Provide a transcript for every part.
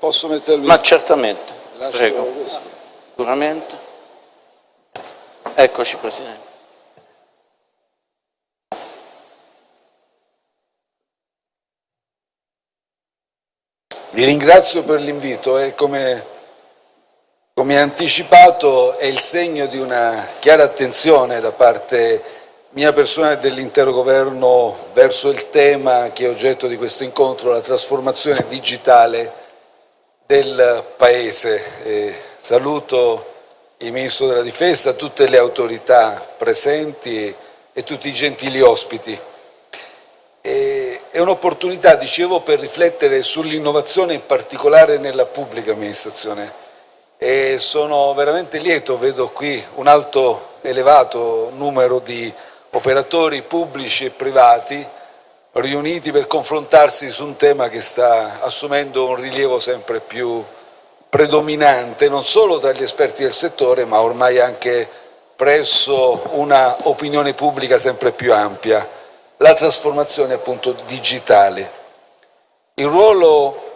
Posso mettermi... Ma certamente, Lascio prego, questo. sicuramente. Eccoci Presidente. Vi ringrazio per l'invito e come, come anticipato è il segno di una chiara attenzione da parte mia personale e dell'intero governo verso il tema che è oggetto di questo incontro, la trasformazione digitale del Paese. E saluto il Ministro della Difesa, tutte le autorità presenti e tutti i gentili ospiti. E è un'opportunità, dicevo, per riflettere sull'innovazione in particolare nella pubblica amministrazione e sono veramente lieto, vedo qui un alto, elevato numero di operatori pubblici e privati riuniti per confrontarsi su un tema che sta assumendo un rilievo sempre più predominante, non solo tra gli esperti del settore, ma ormai anche presso una opinione pubblica sempre più ampia, la trasformazione appunto digitale. Il ruolo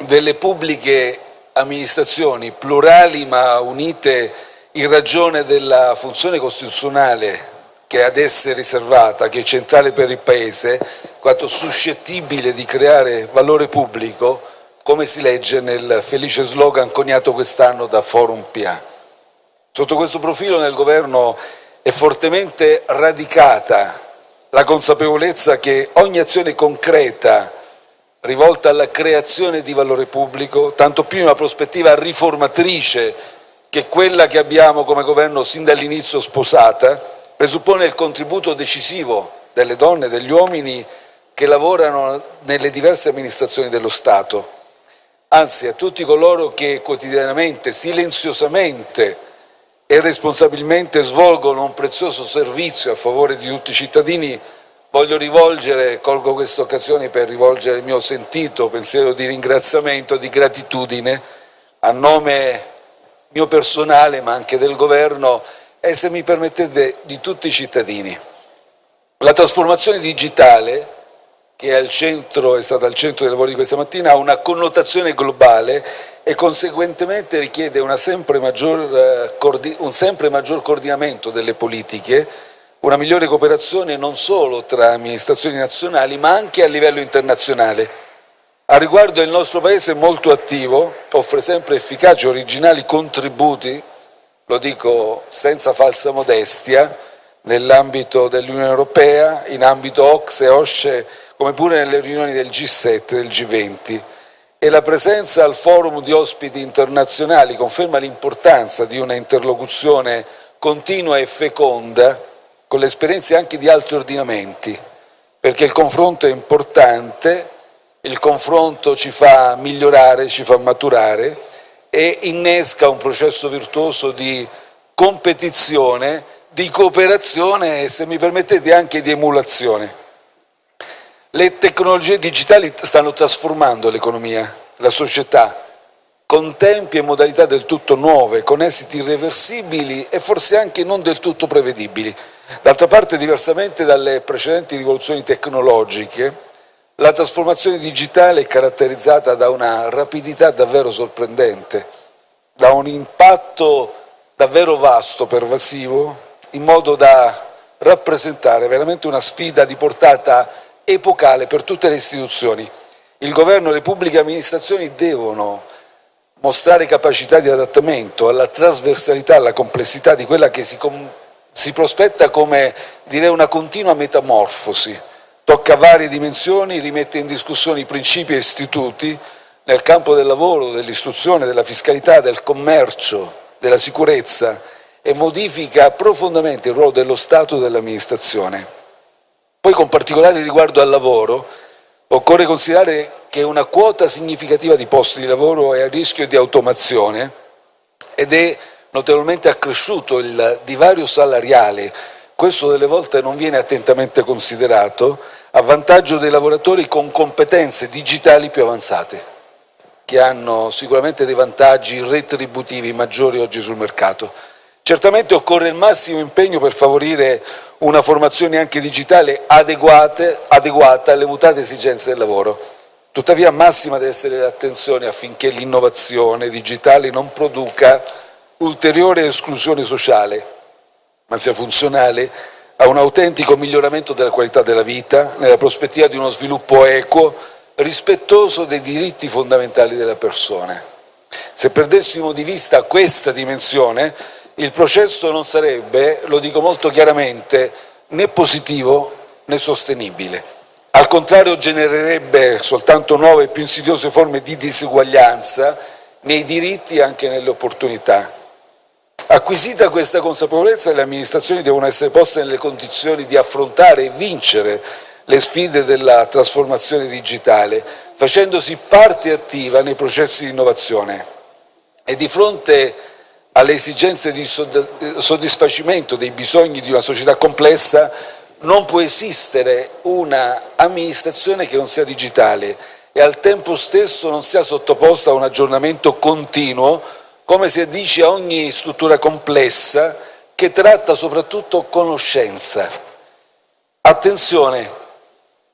delle pubbliche amministrazioni, plurali ma unite in ragione della funzione costituzionale che è ad esse riservata, che è centrale per il Paese, quanto suscettibile di creare valore pubblico, come si legge nel felice slogan coniato quest'anno da Forum PA. Sotto questo profilo nel Governo è fortemente radicata la consapevolezza che ogni azione concreta rivolta alla creazione di valore pubblico, tanto più in una prospettiva riformatrice che quella che abbiamo come Governo sin dall'inizio sposata, presuppone il contributo decisivo delle donne e degli uomini che lavorano nelle diverse amministrazioni dello Stato, anzi a tutti coloro che quotidianamente, silenziosamente e responsabilmente svolgono un prezioso servizio a favore di tutti i cittadini, voglio rivolgere, colgo questa occasione per rivolgere il mio sentito pensiero di ringraziamento, di gratitudine a nome mio personale ma anche del Governo e se mi permettete di tutti i cittadini. La trasformazione digitale, che è, centro, è stata al centro dei lavori di questa mattina, ha una connotazione globale e conseguentemente richiede sempre maggior, eh, un sempre maggior coordinamento delle politiche, una migliore cooperazione non solo tra amministrazioni nazionali ma anche a livello internazionale. A riguardo il nostro Paese è molto attivo, offre sempre efficaci e originali contributi lo dico senza falsa modestia, nell'ambito dell'Unione Europea, in ambito OXE OSCE, come pure nelle riunioni del G7 e del G20 e la presenza al forum di ospiti internazionali conferma l'importanza di una interlocuzione continua e feconda con le esperienze anche di altri ordinamenti, perché il confronto è importante, il confronto ci fa migliorare, ci fa maturare e innesca un processo virtuoso di competizione, di cooperazione e, se mi permettete, anche di emulazione. Le tecnologie digitali stanno trasformando l'economia, la società, con tempi e modalità del tutto nuove, con esiti irreversibili e forse anche non del tutto prevedibili. D'altra parte, diversamente dalle precedenti rivoluzioni tecnologiche, la trasformazione digitale è caratterizzata da una rapidità davvero sorprendente, da un impatto davvero vasto, pervasivo, in modo da rappresentare veramente una sfida di portata epocale per tutte le istituzioni. Il governo e le pubbliche amministrazioni devono mostrare capacità di adattamento alla trasversalità, alla complessità di quella che si, si prospetta come direi una continua metamorfosi tocca varie dimensioni, rimette in discussione i principi e istituti nel campo del lavoro, dell'istruzione, della fiscalità, del commercio, della sicurezza e modifica profondamente il ruolo dello Stato e dell'amministrazione. Poi con particolare riguardo al lavoro occorre considerare che una quota significativa di posti di lavoro è a rischio di automazione ed è notevolmente accresciuto il divario salariale, questo delle volte non viene attentamente considerato, a vantaggio dei lavoratori con competenze digitali più avanzate, che hanno sicuramente dei vantaggi retributivi maggiori oggi sul mercato. Certamente occorre il massimo impegno per favorire una formazione anche digitale adeguata alle mutate esigenze del lavoro. Tuttavia massima deve essere l'attenzione affinché l'innovazione digitale non produca ulteriore esclusione sociale, ma sia funzionale a un autentico miglioramento della qualità della vita, nella prospettiva di uno sviluppo equo, rispettoso dei diritti fondamentali della persona. Se perdessimo di vista questa dimensione, il processo non sarebbe, lo dico molto chiaramente, né positivo né sostenibile. Al contrario genererebbe soltanto nuove e più insidiose forme di diseguaglianza nei diritti e anche nelle opportunità. Acquisita questa consapevolezza, le amministrazioni devono essere poste nelle condizioni di affrontare e vincere le sfide della trasformazione digitale, facendosi parte attiva nei processi di innovazione. E di fronte alle esigenze di soddisfacimento dei bisogni di una società complessa, non può esistere un'amministrazione che non sia digitale e al tempo stesso non sia sottoposta a un aggiornamento continuo, come si addice a ogni struttura complessa che tratta soprattutto conoscenza. Attenzione,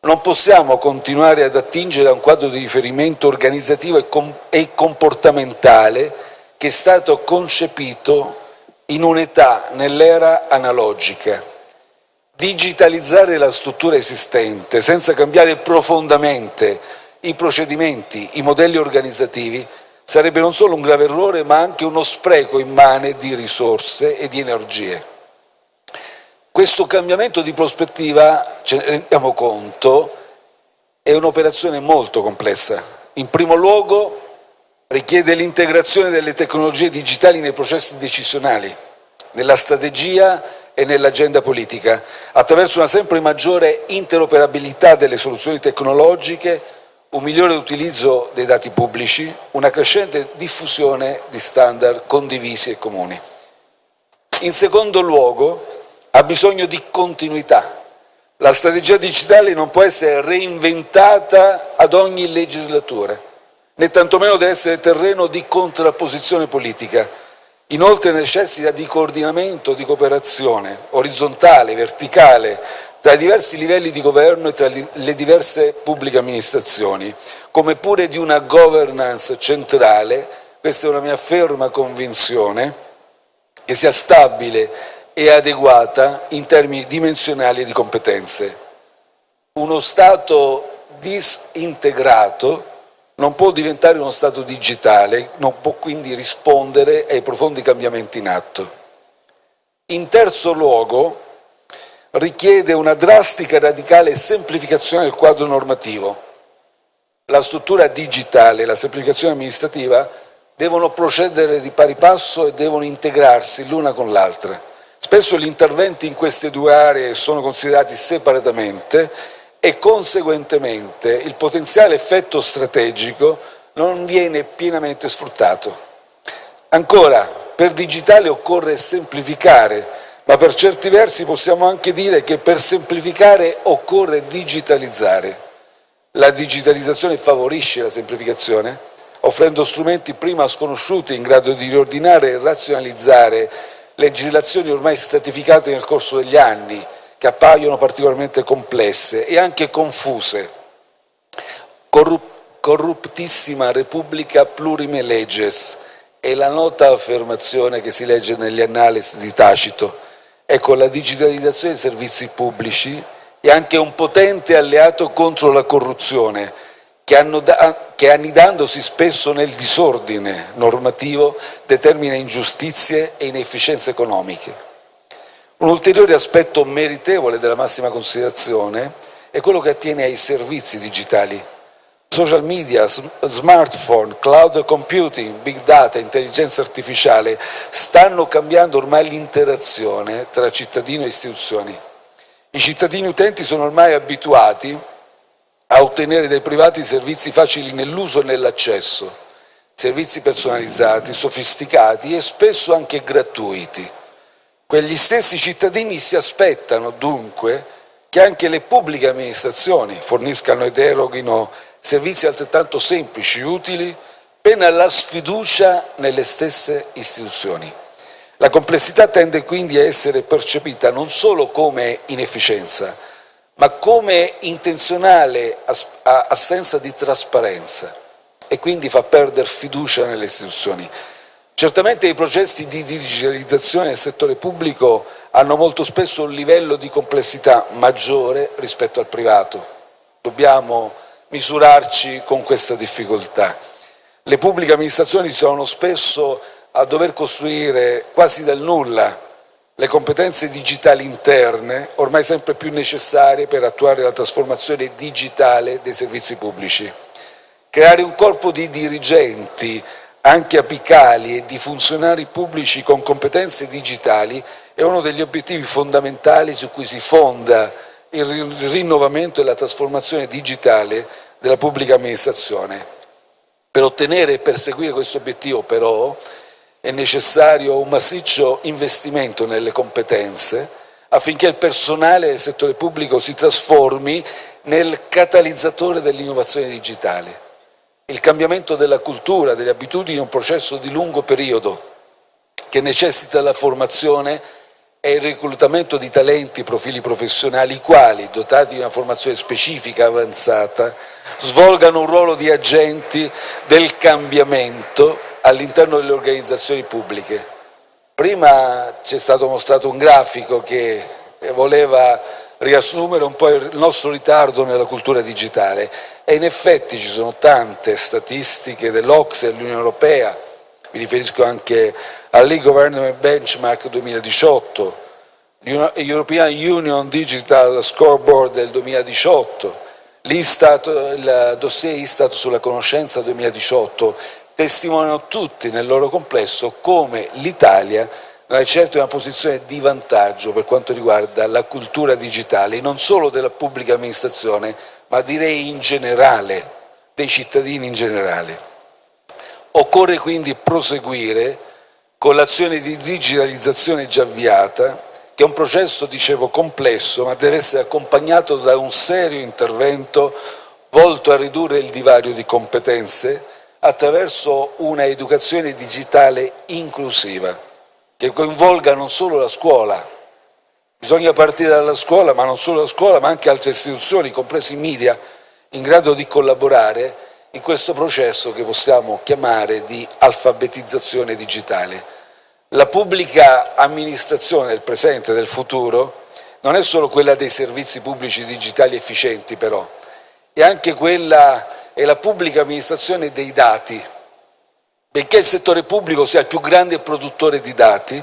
non possiamo continuare ad attingere a un quadro di riferimento organizzativo e comportamentale che è stato concepito in un'età nell'era analogica. Digitalizzare la struttura esistente senza cambiare profondamente i procedimenti, i modelli organizzativi, sarebbe non solo un grave errore ma anche uno spreco immane di risorse e di energie. Questo cambiamento di prospettiva, ce ne rendiamo conto, è un'operazione molto complessa. In primo luogo richiede l'integrazione delle tecnologie digitali nei processi decisionali, nella strategia e nell'agenda politica, attraverso una sempre maggiore interoperabilità delle soluzioni tecnologiche, un migliore utilizzo dei dati pubblici, una crescente diffusione di standard condivisi e comuni. In secondo luogo, ha bisogno di continuità. La strategia digitale non può essere reinventata ad ogni legislatura, né tantomeno deve essere terreno di contrapposizione politica Inoltre necessita di coordinamento, di cooperazione orizzontale, verticale, tra i diversi livelli di governo e tra le diverse pubbliche amministrazioni, come pure di una governance centrale, questa è una mia ferma convinzione, che sia stabile e adeguata in termini dimensionali e di competenze. Uno Stato disintegrato non può diventare uno Stato digitale, non può quindi rispondere ai profondi cambiamenti in atto. In terzo luogo, richiede una drastica e radicale semplificazione del quadro normativo. La struttura digitale e la semplificazione amministrativa devono procedere di pari passo e devono integrarsi l'una con l'altra. Spesso gli interventi in queste due aree sono considerati separatamente e conseguentemente il potenziale effetto strategico non viene pienamente sfruttato. Ancora, per digitale occorre semplificare, ma per certi versi possiamo anche dire che per semplificare occorre digitalizzare. La digitalizzazione favorisce la semplificazione, offrendo strumenti prima sconosciuti in grado di riordinare e razionalizzare legislazioni ormai stratificate nel corso degli anni, che appaiono particolarmente complesse e anche confuse. Corrup corruptissima Repubblica plurime leges è la nota affermazione che si legge negli analisi di Tacito. Ecco, la digitalizzazione dei servizi pubblici è anche un potente alleato contro la corruzione, che, che annidandosi spesso nel disordine normativo determina ingiustizie e inefficienze economiche. Un ulteriore aspetto meritevole della massima considerazione è quello che attiene ai servizi digitali. Social media, smartphone, cloud computing, big data, intelligenza artificiale stanno cambiando ormai l'interazione tra cittadino e istituzioni. I cittadini utenti sono ormai abituati a ottenere dai privati servizi facili nell'uso e nell'accesso, servizi personalizzati, sofisticati e spesso anche gratuiti. Quegli stessi cittadini si aspettano dunque che anche le pubbliche amministrazioni forniscano ed eroghino servizi altrettanto semplici, utili, pena la sfiducia nelle stesse istituzioni. La complessità tende quindi a essere percepita non solo come inefficienza, ma come intenzionale assenza di trasparenza e quindi fa perdere fiducia nelle istituzioni. Certamente i processi di digitalizzazione del settore pubblico hanno molto spesso un livello di complessità maggiore rispetto al privato. Dobbiamo misurarci con questa difficoltà. Le pubbliche amministrazioni trovano spesso a dover costruire quasi dal nulla le competenze digitali interne, ormai sempre più necessarie per attuare la trasformazione digitale dei servizi pubblici. Creare un corpo di dirigenti, anche apicali, e di funzionari pubblici con competenze digitali è uno degli obiettivi fondamentali su cui si fonda il rinnovamento e la trasformazione digitale della pubblica amministrazione. Per ottenere e perseguire questo obiettivo, però, è necessario un massiccio investimento nelle competenze affinché il personale del settore pubblico si trasformi nel catalizzatore dell'innovazione digitale. Il cambiamento della cultura, delle abitudini è un processo di lungo periodo che necessita la formazione e il reclutamento di talenti, profili professionali, i quali, dotati di una formazione specifica avanzata, svolgano un ruolo di agenti del cambiamento all'interno delle organizzazioni pubbliche. Prima ci è stato mostrato un grafico che voleva riassumere un po' il nostro ritardo nella cultura digitale e in effetti ci sono tante statistiche dell'Ocse e dell'Unione Europea, mi riferisco anche all'e-Government Benchmark 2018, European Union Digital Scoreboard del 2018, il dossier Istat sulla conoscenza 2018 testimoniano tutti nel loro complesso come l'Italia non è certo in una posizione di vantaggio per quanto riguarda la cultura digitale, non solo della pubblica amministrazione, ma direi in generale, dei cittadini in generale. Occorre quindi proseguire con l'azione di digitalizzazione già avviata, che è un processo, dicevo, complesso, ma deve essere accompagnato da un serio intervento volto a ridurre il divario di competenze, attraverso una educazione digitale inclusiva, che coinvolga non solo la scuola, bisogna partire dalla scuola, ma non solo la scuola, ma anche altre istituzioni, compresi i media, in grado di collaborare in questo processo che possiamo chiamare di alfabetizzazione digitale. La pubblica amministrazione del presente e del futuro non è solo quella dei servizi pubblici digitali efficienti però, è anche quella è la pubblica amministrazione dei dati. Benché il settore pubblico sia il più grande produttore di dati,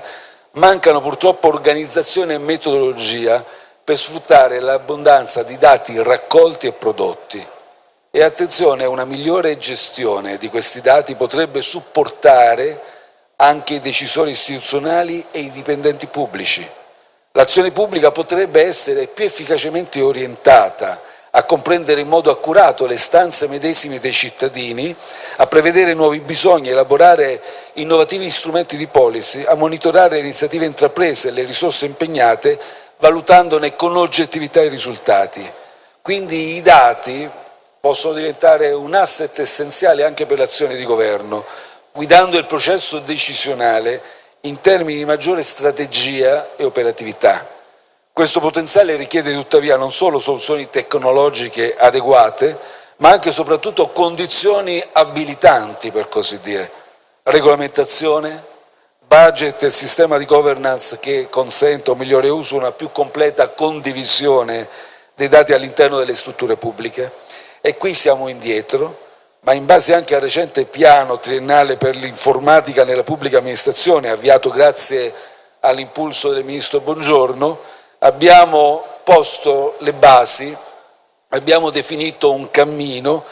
mancano purtroppo organizzazione e metodologia per sfruttare l'abbondanza di dati raccolti e prodotti. E attenzione, una migliore gestione di questi dati potrebbe supportare anche i decisori istituzionali e i dipendenti pubblici. L'azione pubblica potrebbe essere più efficacemente orientata a comprendere in modo accurato le stanze medesime dei cittadini, a prevedere nuovi bisogni, elaborare innovativi strumenti di policy, a monitorare le iniziative intraprese e le risorse impegnate, valutandone con oggettività i risultati. Quindi i dati possono diventare un asset essenziale anche per l'azione di governo, guidando il processo decisionale in termini di maggiore strategia e operatività. Questo potenziale richiede tuttavia non solo soluzioni tecnologiche adeguate, ma anche e soprattutto condizioni abilitanti, per così dire, regolamentazione, budget e sistema di governance che consenta un migliore uso, una più completa condivisione dei dati all'interno delle strutture pubbliche. E qui siamo indietro, ma in base anche al recente piano triennale per l'informatica nella pubblica amministrazione, avviato grazie all'impulso del Ministro Bongiorno, abbiamo posto le basi, abbiamo definito un cammino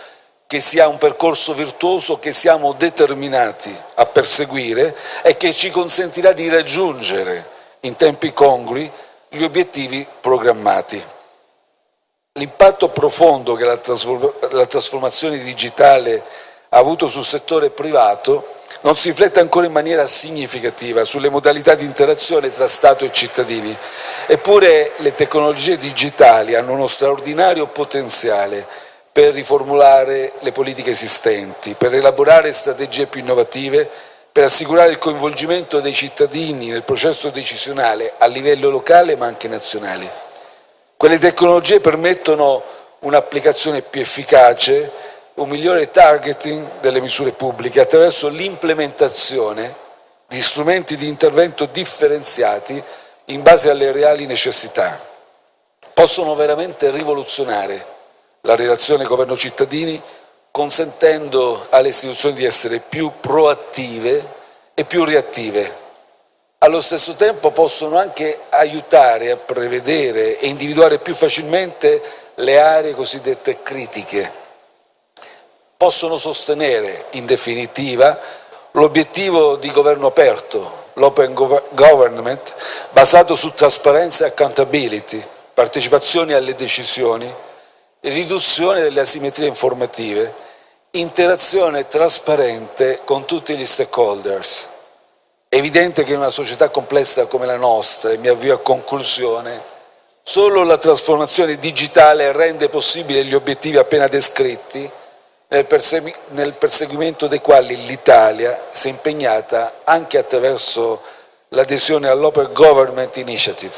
che sia un percorso virtuoso che siamo determinati a perseguire e che ci consentirà di raggiungere in tempi congrui gli obiettivi programmati. L'impatto profondo che la trasformazione digitale ha avuto sul settore privato non si riflette ancora in maniera significativa sulle modalità di interazione tra Stato e cittadini. Eppure le tecnologie digitali hanno uno straordinario potenziale per riformulare le politiche esistenti, per elaborare strategie più innovative, per assicurare il coinvolgimento dei cittadini nel processo decisionale a livello locale ma anche nazionale. Quelle tecnologie permettono un'applicazione più efficace, un migliore targeting delle misure pubbliche attraverso l'implementazione di strumenti di intervento differenziati in base alle reali necessità. Possono veramente rivoluzionare la relazione governo-cittadini consentendo alle istituzioni di essere più proattive e più reattive. Allo stesso tempo possono anche aiutare a prevedere e individuare più facilmente le aree cosiddette critiche. Possono sostenere, in definitiva, l'obiettivo di governo aperto, l'open government, basato su trasparenza e accountability, partecipazione alle decisioni, riduzione delle asimmetrie informative, interazione trasparente con tutti gli stakeholders. È evidente che in una società complessa come la nostra, e mi avvio a conclusione, solo la trasformazione digitale rende possibile gli obiettivi appena descritti, nel, persegui nel perseguimento dei quali l'Italia si è impegnata anche attraverso l'adesione all'Open Government Initiative.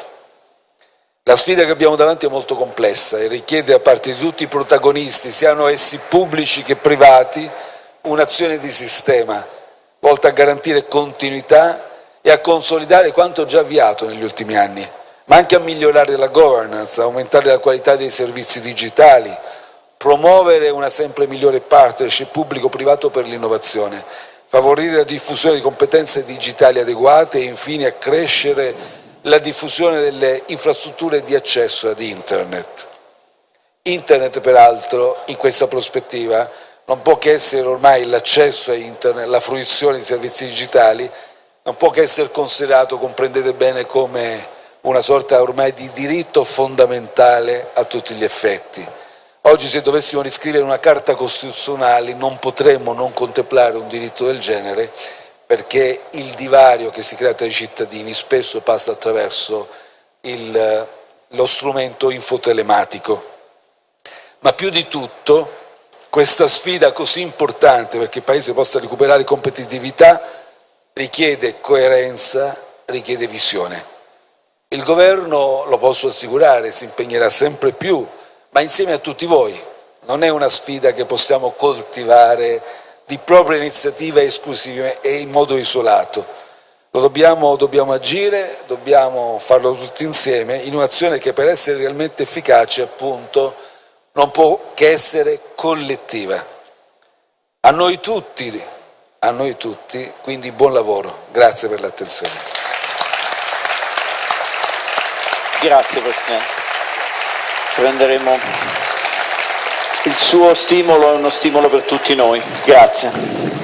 La sfida che abbiamo davanti è molto complessa e richiede da parte di tutti i protagonisti, siano essi pubblici che privati, un'azione di sistema volta a garantire continuità e a consolidare quanto già avviato negli ultimi anni, ma anche a migliorare la governance, aumentare la qualità dei servizi digitali, promuovere una sempre migliore partnership pubblico-privato per l'innovazione, favorire la diffusione di competenze digitali adeguate e infine accrescere la diffusione delle infrastrutture di accesso ad Internet. Internet, peraltro, in questa prospettiva, non può che essere ormai l'accesso a Internet, la fruizione di servizi digitali, non può che essere considerato, comprendete bene, come una sorta ormai di diritto fondamentale a tutti gli effetti. Oggi se dovessimo riscrivere una carta costituzionale non potremmo non contemplare un diritto del genere perché il divario che si crea tra i cittadini spesso passa attraverso il, lo strumento infotelematico. Ma più di tutto, questa sfida così importante perché il Paese possa recuperare competitività richiede coerenza, richiede visione. Il Governo, lo posso assicurare, si impegnerà sempre più, ma insieme a tutti voi. Non è una sfida che possiamo coltivare di propria iniziativa esclusiva e in modo isolato. Lo dobbiamo, dobbiamo agire, dobbiamo farlo tutti insieme in un'azione che per essere realmente efficace appunto non può che essere collettiva. A noi tutti, a noi tutti, quindi buon lavoro. Grazie per l'attenzione. Grazie Presidente. Prenderemo il suo stimolo è uno stimolo per tutti noi. Grazie.